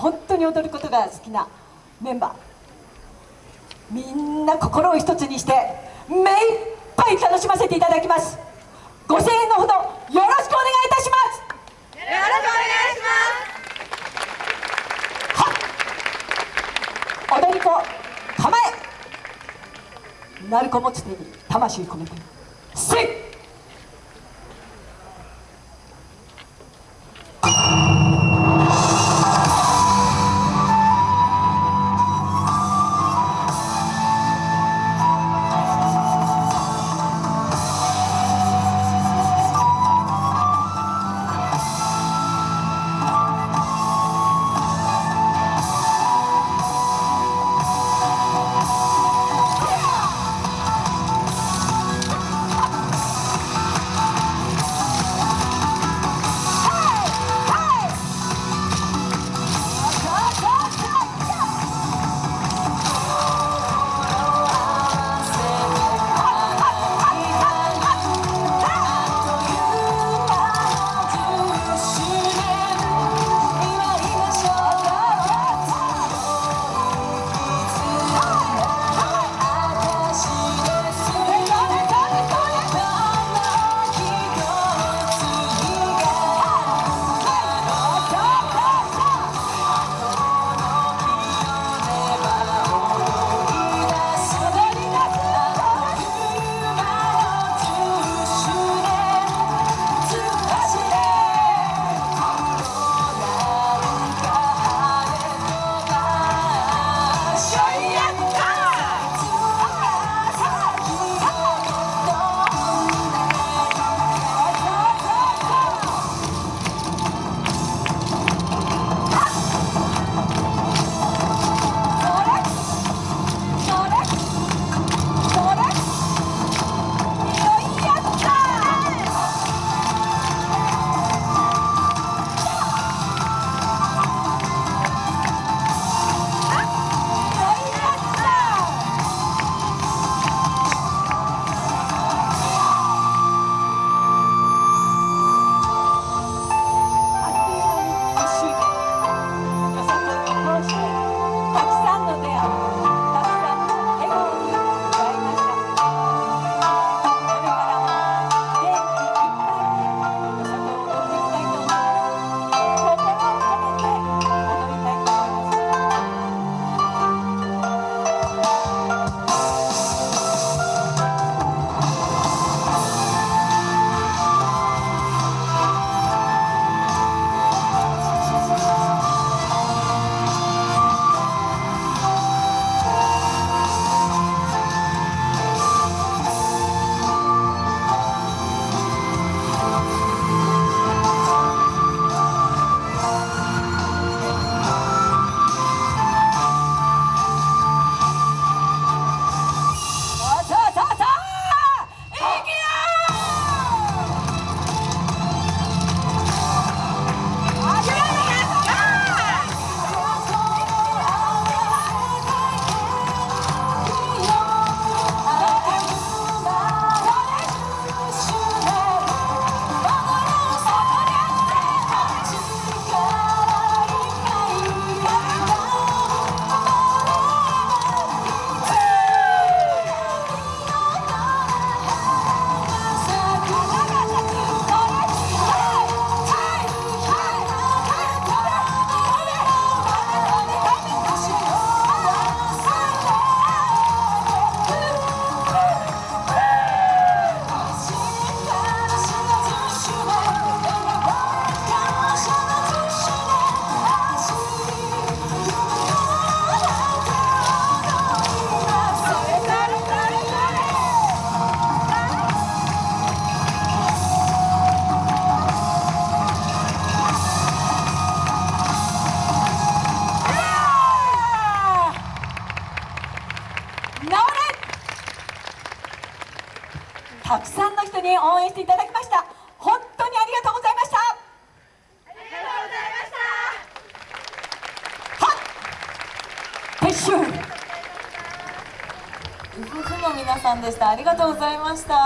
本当に踊ることが好きなメンバー。みんな心を一つにして目いっぱい楽しませていただきます。ご声援のほどよろしくお願いいたします。よろしくお願いします。踊り子構え。鳴子持ち手に魂込めてせいたくさんの人に応援していただきました。本当にありがとうございました。ありがとうはっ撤収。ウフフの皆さんでした。ありがとうございました